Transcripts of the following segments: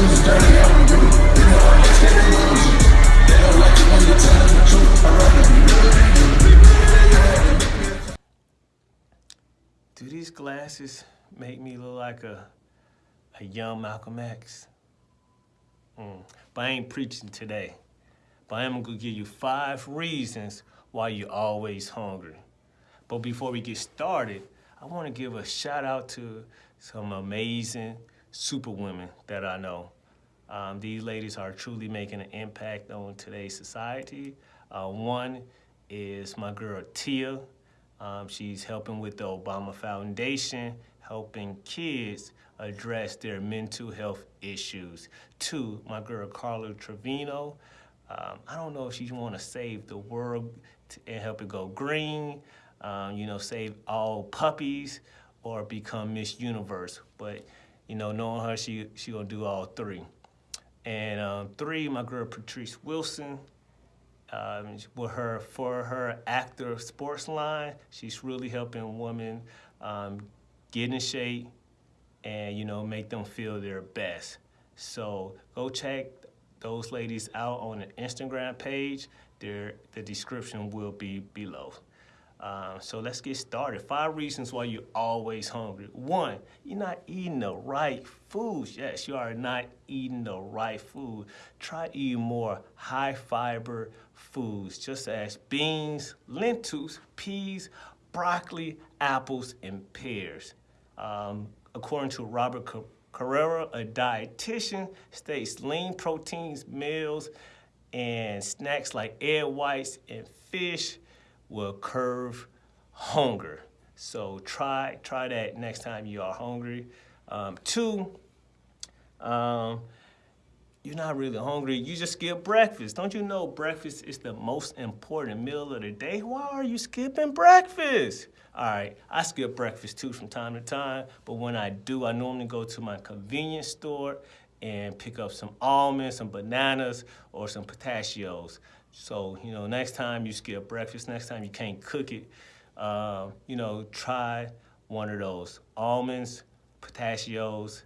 do. Do these glasses make me look like a, a young Malcolm X? Mm. But I ain't preaching today. But I am gonna give you five reasons why you're always hungry. But before we get started, I wanna give a shout out to some amazing superwomen that I know. Um, these ladies are truly making an impact on today's society. Uh, one is my girl Tia. Um, she's helping with the Obama Foundation, helping kids address their mental health issues. Two, my girl Carla Trevino. Um, I don't know if she want to save the world and help it go green, um, you know, save all puppies or become Miss Universe. But, you know, knowing her, she, she gonna do all three. And um, three, my girl Patrice Wilson. Um, with her for her actor sports line, she's really helping women um, get in shape and you know make them feel their best. So go check those ladies out on the Instagram page. Their the description will be below. Um, so let's get started. Five reasons why you're always hungry. One, you're not eating the right foods. Yes, you are not eating the right food. Try eating more high fiber foods, just as beans, lentils, peas, broccoli, apples, and pears. Um, according to Robert Carrera, a dietitian, states lean proteins, meals, and snacks like egg whites and fish will curve hunger. So try try that next time you are hungry. Um, two, um, you're not really hungry. You just skip breakfast. Don't you know breakfast is the most important meal of the day? Why are you skipping breakfast? All right, I skip breakfast too from time to time, but when I do, I normally go to my convenience store and pick up some almonds, some bananas, or some pistachios. So, you know, next time you skip breakfast, next time you can't cook it, uh, you know, try one of those almonds, pistachios,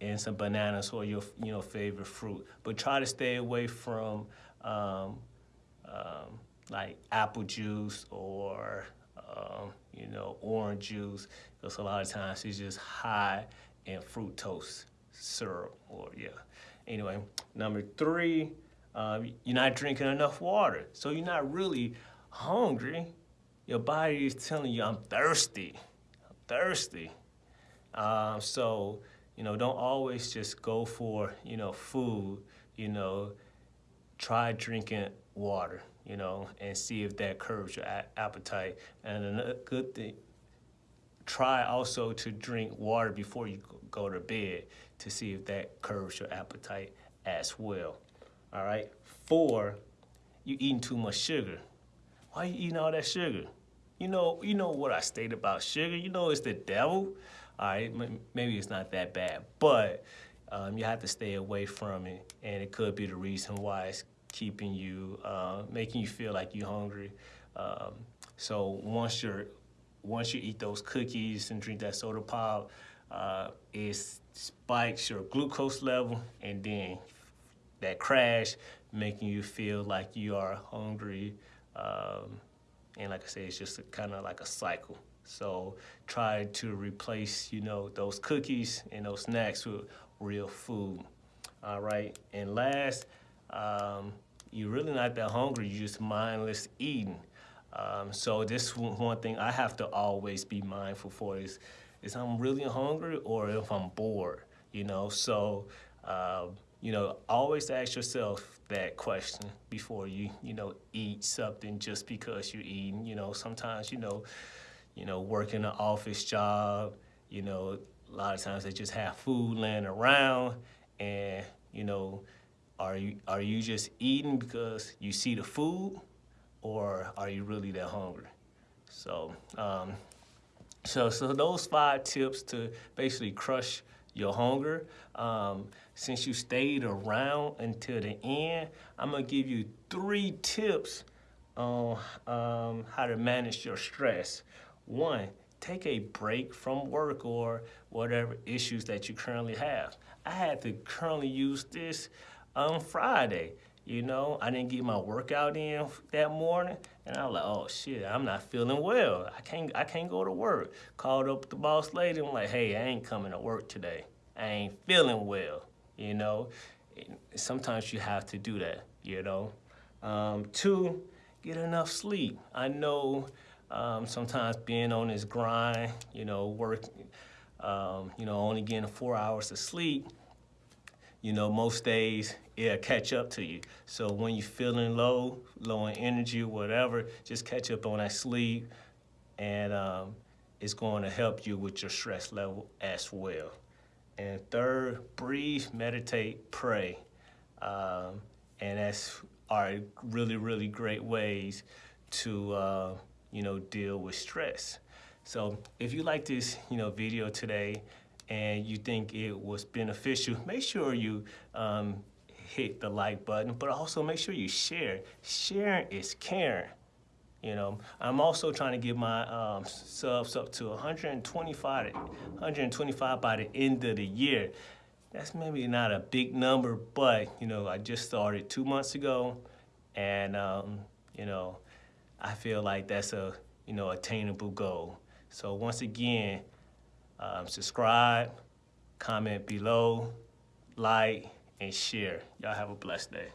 and some bananas or your, you know, favorite fruit. But try to stay away from um, um, like apple juice or, um, you know, orange juice, because a lot of times it's just high in fructose syrup or, yeah. Anyway, number three, uh, you're not drinking enough water. So you're not really hungry. Your body is telling you, I'm thirsty, I'm thirsty. Um, so, you know, don't always just go for, you know, food, you know, try drinking water, you know, and see if that curbs your appetite. And another good thing, try also to drink water before you go to bed to see if that curbs your appetite as well all right? Four, you eating too much sugar. Why are you eating all that sugar? You know, you know what I stated about sugar. You know it's the devil. All right, maybe it's not that bad, but um, you have to stay away from it, and it could be the reason why it's keeping you, uh, making you feel like you're hungry. Um, so once you're, once you eat those cookies and drink that soda pop, uh, it spikes your glucose level, and then that crash, making you feel like you are hungry. Um, and like I say, it's just kind of like a cycle. So try to replace, you know, those cookies and those snacks with real food. All right. And last, um, you're really not that hungry. You're just mindless eating. Um, so this one thing I have to always be mindful for is, is I'm really hungry or if I'm bored, you know? So, um, you know, always ask yourself that question before you, you know, eat something just because you're eating. You know, sometimes, you know, you know, working an office job, you know, a lot of times they just have food laying around and, you know, are you are you just eating because you see the food or are you really that hungry? So, um, so, so those five tips to basically crush your hunger. Um, since you stayed around until the end, I'm gonna give you three tips on um, how to manage your stress. One, take a break from work or whatever issues that you currently have. I had to currently use this on Friday. You know, I didn't get my workout in that morning, and I was like, "Oh shit, I'm not feeling well. I can't, I can't go to work." Called up the boss lady. I'm like, "Hey, I ain't coming to work today. I ain't feeling well." You know, sometimes you have to do that. You know, um, two, get enough sleep. I know um, sometimes being on this grind, you know, work, um, you know, only getting four hours of sleep you know, most days it'll catch up to you. So when you're feeling low, low in energy or whatever, just catch up on that sleep and um, it's going to help you with your stress level as well. And third, breathe, meditate, pray. Um, and that's are really, really great ways to, uh, you know, deal with stress. So if you like this, you know, video today, and you think it was beneficial, make sure you um, hit the like button, but also make sure you share. Sharing is caring. You know, I'm also trying to get my um, subs up to 125, 125 by the end of the year. That's maybe not a big number, but you know, I just started two months ago, and um, you know, I feel like that's a you know attainable goal. So once again, um, subscribe, comment below, like, and share. Y'all have a blessed day.